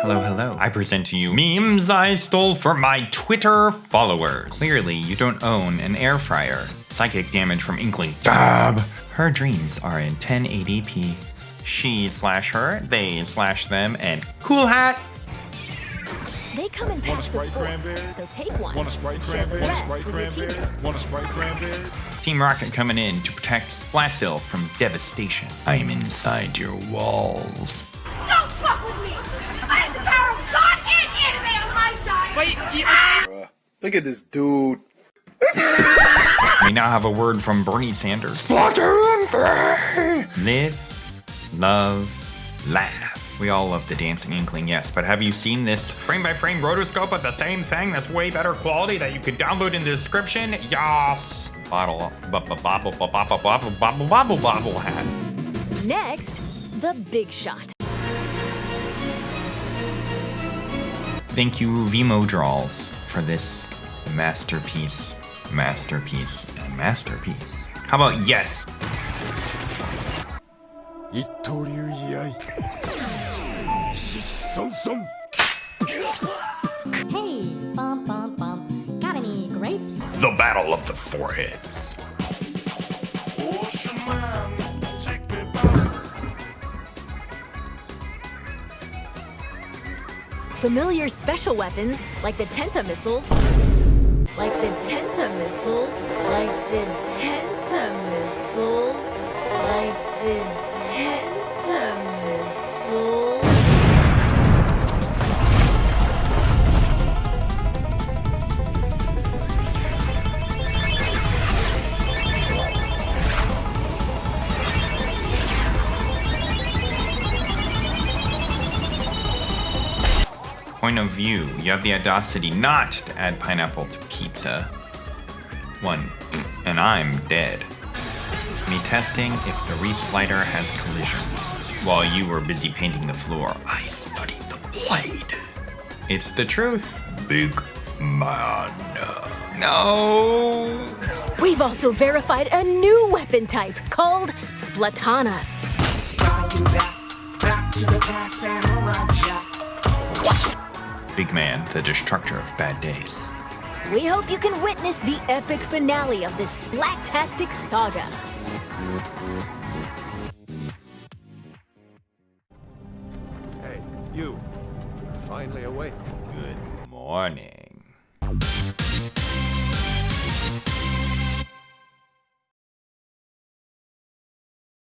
Hello, hello. I present to you memes I stole from my Twitter followers. Clearly, you don't own an air fryer. Psychic damage from Inkling. Dab! Her dreams are in 1080p. She slash her, they slash them, and cool hat! They come in packs of four, so take one. Want a Sprite cranberry? Want a Sprite cranberry? Want a Sprite cranberry? Team Rocket coming in to protect Splatsville from devastation. I am inside your walls. Wait, you... Ah! Look at this dude. we now have a word from Bernie Sanders. Splatoon 3! Live, love, laugh. We all love the Dancing Inkling, yes, but have you seen this frame-by-frame rotoscope of the same thing that's way better quality that you can download in the description? Yas! Bottle, bobble, bobble, bobble, bobble, bobble, bobble, bobble hat. Next, the big shot. Thank you, Vimo Draws, for this masterpiece, masterpiece, and masterpiece. How about yes? Hey, bum bum bum. Got any grapes? The Battle of the Foreheads. Familiar special weapons, like the Tenta missiles. Like the Tenta missiles. Like the Tenta point of view, you have the audacity not to add pineapple to pizza. One, and I'm dead. Me testing if the reef slider has collision. While you were busy painting the floor, I studied the blade. It's the truth. Big man. No. We've also verified a new weapon type called Splatanas. Big Man, the destructor of bad days. We hope you can witness the epic finale of this Splattastic saga. Hey, you. Finally awake. Good morning.